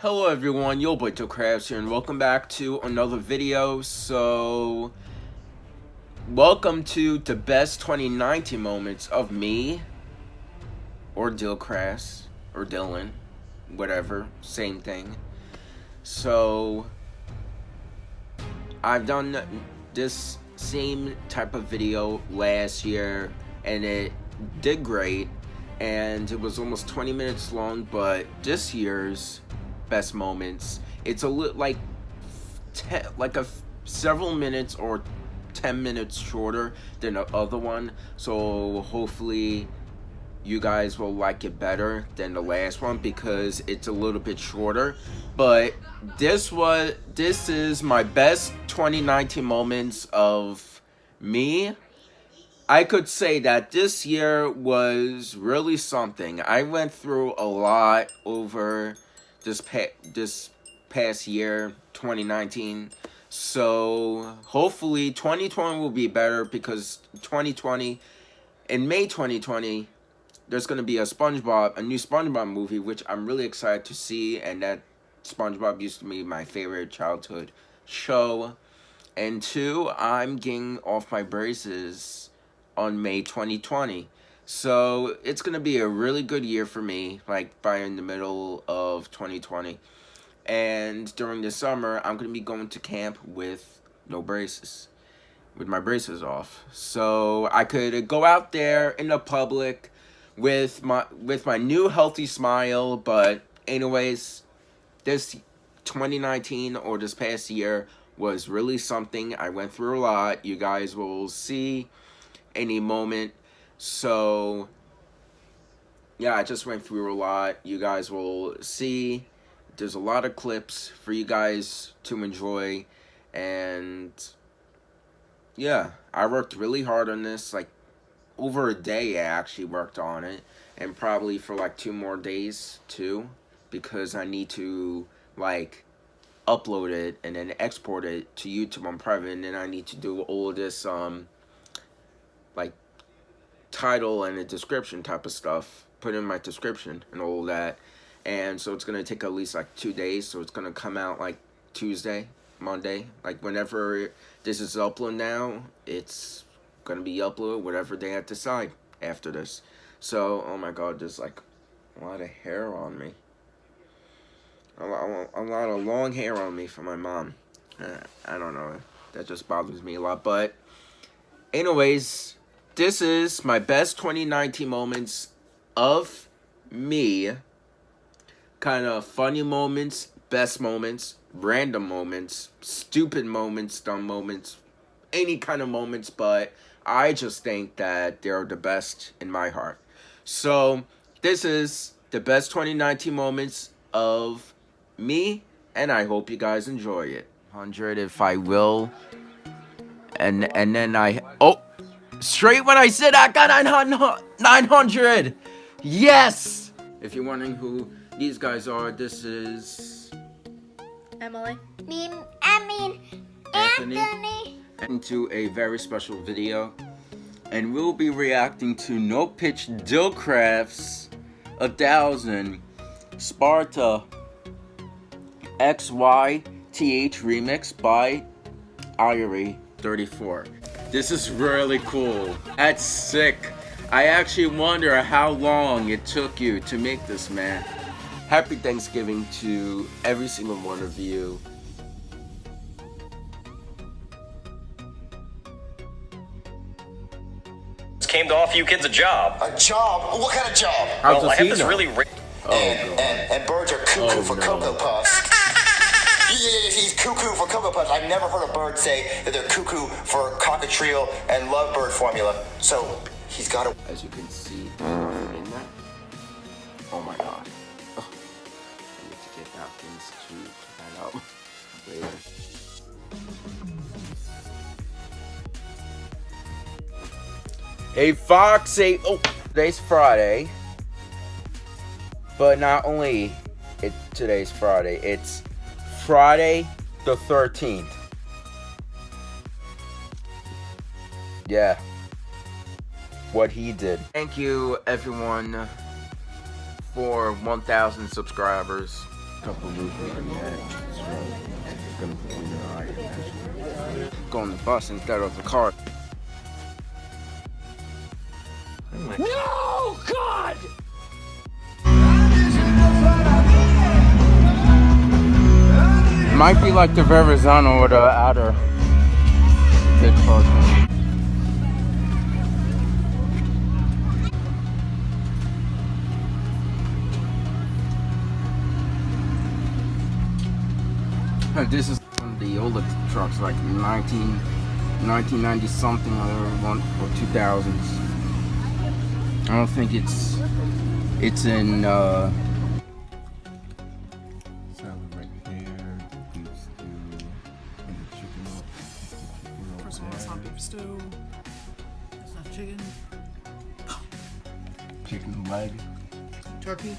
Hello everyone, your Boy Crafts here and welcome back to another video. So, welcome to the best 2019 moments of me, or Dillcrafts, or Dylan, whatever, same thing. So, I've done this same type of video last year and it did great and it was almost 20 minutes long but this year's best moments. It's a little like like a several minutes or 10 minutes shorter than the other one. So hopefully you guys will like it better than the last one because it's a little bit shorter. But this was this is my best 2019 moments of me. I could say that this year was really something. I went through a lot over this pa- this past year, 2019. So hopefully 2020 will be better because 2020 in May 2020 there's going to be a SpongeBob, a new SpongeBob movie which I'm really excited to see and that SpongeBob used to be my favorite childhood show. And two, I'm getting off my braces on May 2020. So it's going to be a really good year for me, like by in the middle of 2020. And during the summer, I'm going to be going to camp with no braces, with my braces off. So I could go out there in the public with my with my new healthy smile. But anyways, this 2019 or this past year was really something. I went through a lot. You guys will see any moment so, yeah, I just went through a lot. You guys will see. There's a lot of clips for you guys to enjoy. And, yeah, I worked really hard on this. Like, over a day I actually worked on it. And probably for, like, two more days, too. Because I need to, like, upload it and then export it to YouTube on private. And then I need to do all this, um, like, title and a description type of stuff put in my description and all that. And so it's gonna take at least like two days. So it's gonna come out like Tuesday Monday. Like whenever this is uploaded now it's gonna be uploaded whatever they have to decide after this. So oh my god there's like a lot of hair on me. A lot, a lot of long hair on me from my mom. Uh, I don't know. That just bothers me a lot. But anyways this is my best 2019 moments of me. Kind of funny moments, best moments, random moments, stupid moments, dumb moments, any kind of moments, but I just think that they're the best in my heart. So, this is the best 2019 moments of me, and I hope you guys enjoy it. 100 if I will. And and then I... Oh! Straight when I said I got 900! Yes! If you're wondering who these guys are, this is... Emily. Me, I mean, Anthony. Anthony. Into a very special video. And we'll be reacting to No Pitch Dillcrafts 1000 Sparta XYTH remix by Irie34. This is really cool. That's sick. I actually wonder how long it took you to make this, man. Happy Thanksgiving to every single one of you. came to offer you kids a job. A job? What kind of job? How's well, I have this know? really. Oh, and, and, and, birds are cuckoo oh, for no. Cocoa Puffs. he's cuckoo for Cocoa Puffs. I've never heard a bird say that they're cuckoo for cockatiel and lovebird formula. So he's got a. As you can see in that. Oh my god. Oh. I need to get napkins to find out later. Hey Fox, oh, today's Friday. But not only it today's Friday, it's Friday the 13th. Yeah. What he did. Thank you, everyone, for 1,000 subscribers. couple movies in that. Gonna put me in the eye. Go on the bus instead of the car. No, God! Might be like the Verrazano or the outer. Good cartoon. This is one of the older trucks, like 19, 1990 something or one or 2000s. I don't think it's it's in. Uh, salad right there, beef stew, and the chicken. chicken First over one, it's there. not beef stew. It's not chicken. Chicken leg. Turkey.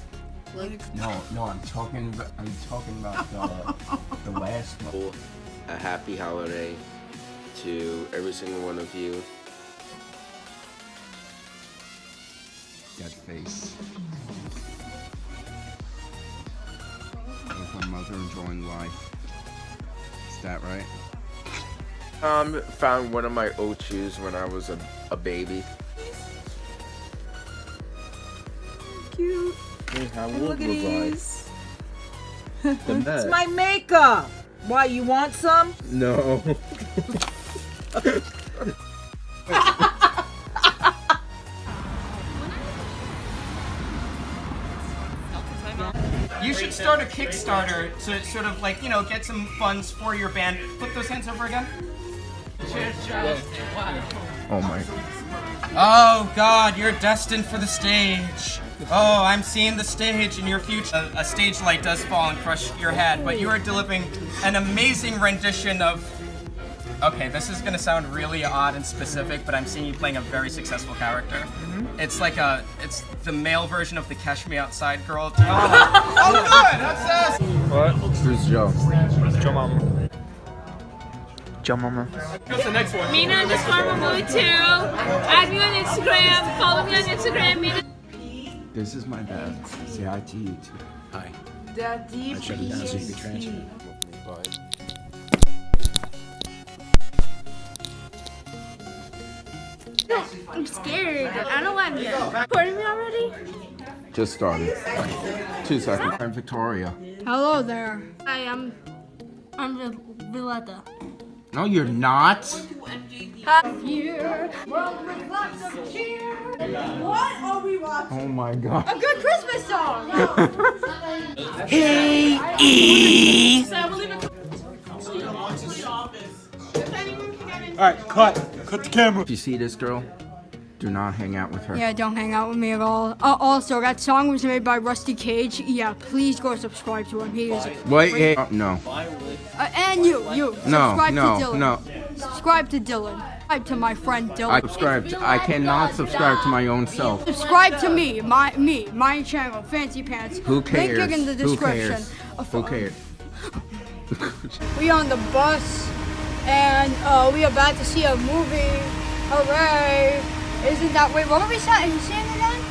Leg. No, no, I'm talking. About, I'm talking about the the last one. A happy holiday to every single one of you. That face. With my mother enjoying life. Is that right? Um, found one of my old shoes when I was a, a baby. Cute. Hey, how Look at these. The It's my makeup. Why, you want some? No. You should start a Kickstarter to sort of like, you know, get some funds for your band. Put those hands over again. Oh my. Oh God, you're destined for the stage. Oh, I'm seeing the stage in your future. A, a stage light does fall and crush your head, but you are delivering an amazing rendition of. Okay, this is gonna sound really odd and specific, but I'm seeing you playing a very successful character. Mm-hmm. It's like a, it's the male version of the Cash Me Outside girl. Oh, oh good. That's us. Who's Joe? Joe Mama. Joe Mama. What's the next one? Mina underscore Mamu too. Add me on Instagram. Follow me on Instagram. Mina. This is my dad. Say hi to you too. Hi. Daddy, I'm scared. I don't know why I'm here. Recording me already? Just started. Two seconds. I'm Victoria. Hello there. Hi, I'm I'm Vil- Villetta. No, you're not. Here. World with lots of cheer. What are we watching? Oh my god. A good Christmas song. Hey. e. Alright, cut. Cut the camera. If you see this girl, do not hang out with her. Yeah, don't hang out with me at all. Uh, also, that song was made by Rusty Cage. Yeah, please go subscribe to him. He is. Wait, hey, oh, no. Uh, and you, you. No, subscribe no, to Dylan. no. Subscribe to Dylan. Subscribe to my friend Dylan. I subscribe. To, I cannot subscribe to my own self. subscribe to me, my me, my channel, Fancy Pants. Who cares? Link in the Who description. cares? Uh, Who cares? We on the bus, and uh, we about to see a movie. Hooray! Isn't that wait? What were we saying? Seeing it again?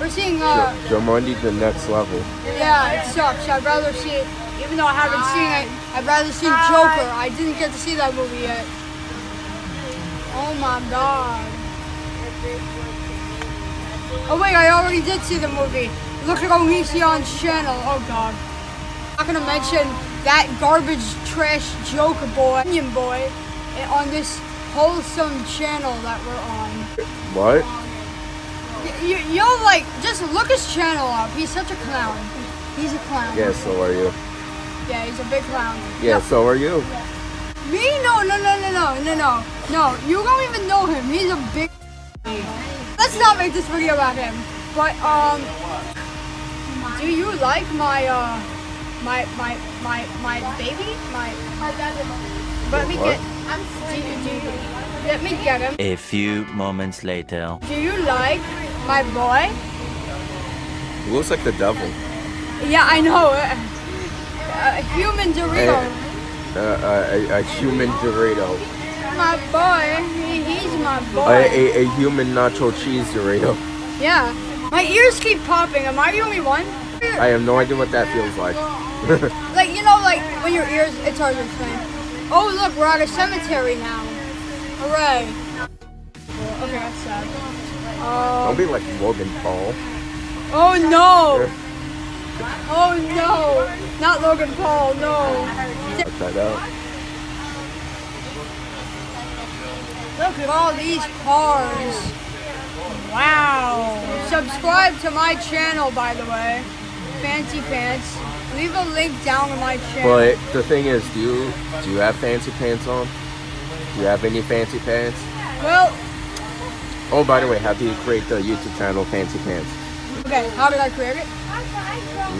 We're seeing uh. Jumanji the next level. Yeah, it sucks. I'd rather see it, even though I haven't seen it. I'd rather see Joker. I didn't get to see that movie yet. Oh my god. Oh wait, I already did see the movie. Look at Onision's channel. Oh god. Not gonna mention that garbage trash Joker boy, Onion boy, eh, on this wholesome channel that we're on. What? You, you'll like just look his channel up. He's such a clown. He's a clown. Yeah, so are you. Yeah, he's a big clown. Yeah, so are you. Me? No, no, no, no, no, no, no. No, you don't even know him. He's a big. Let's not make this video about him. But um, do you like my uh, my my my my baby? My. Let me get. Do you, do you, let me get him. A few moments later. Do you like my boy? He looks like the devil. Yeah, I know. A human Dorito. Uh, a, a human Dorito. My boy. He, he's my boy. A, a, a human nacho cheese Dorito. Yeah. My ears keep popping. Am I the only one? I have no idea what that feels like. Like you know, like when your ears, it's hard to explain. Oh look, we're at a cemetery now. Hooray! Okay, that's sad. Don't Uh, be like Logan Paul. oh no! Oh no! Not Logan Paul, no. Check that out. Look at all these cars. Wow. Subscribe to my channel, by the way. Fancy Pants. Leave a link down to my channel. But the thing is, do you do you have fancy pants on? Do you have any fancy pants? Well, Oh, by the way, how do you create the YouTube channel Fancy Pants? okay, how did I create it?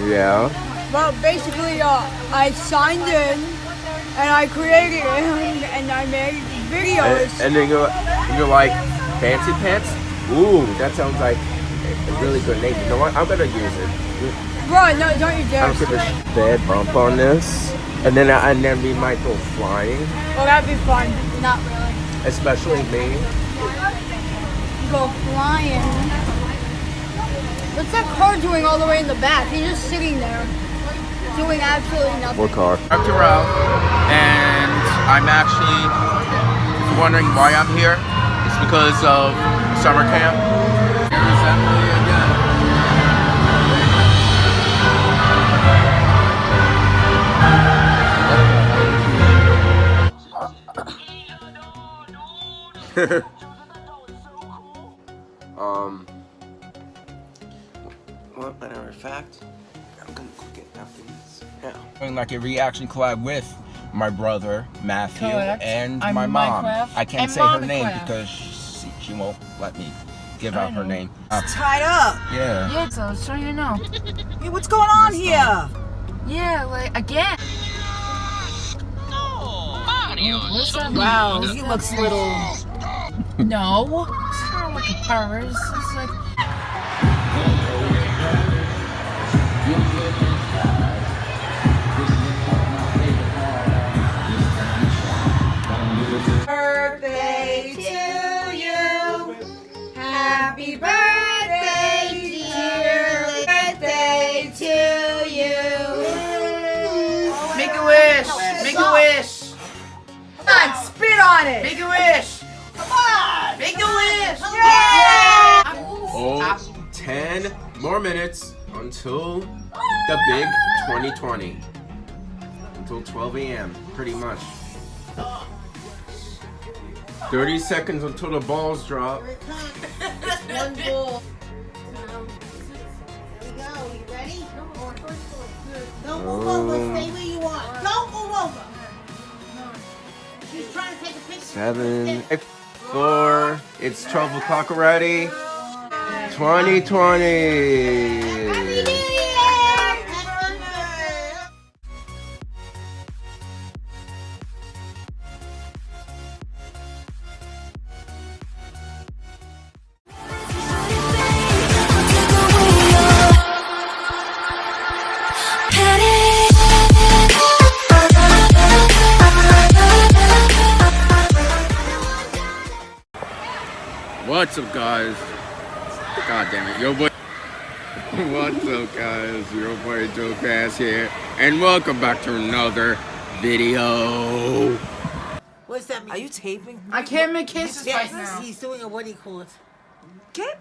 Yeah. Well, basically, uh, I signed in and I created it and I made And, videos. and then you're, you're like, Fancy Pants? Ooh, that sounds like a really good name. You know what? I'm gonna use it. Bro, no, don't you dare. don't give a sh- bad bump on this. And then I, and then we might go flying, Well, that'd be fun. Not really. especially me. Go flying. What's that car doing all the way in the back? He's just sitting there, doing absolutely nothing. What car? Dr. Ralph, and I'm actually if you're wondering why I'm here. It's because of summer camp. Here's Emily again. um. Well, matter of fact, I'm gonna go get after this. Yeah. Doing like a reaction collab with my brother Matthew Correct. and I'm my mom. Minecraft I can't and say her name Minecraft. because she, she won't let me give out her name. Uh, Tied up. yeah. Yeah, so so you know. Hey, what's going on here? Yeah, like again. What's up? Wow, he looks little. No, it's not like a pervert. It's like on. Make a wish. Come on. Make a wish. Oh, 10 more minutes until the big 2020. Until 12 a.m., pretty much. 30 seconds until the balls drop. One ball. Don't move over. Stay where you are. Don't move Seven, eight, four. It's 12 o'clock already. 2020. What's up, guys? God damn it, yo boy. What's up, guys? Your boy Joe Cass here, and welcome back to another video. What's that mean? Are you taping? I can't make kisses Yes, right now. he's doing a what do you call it? Get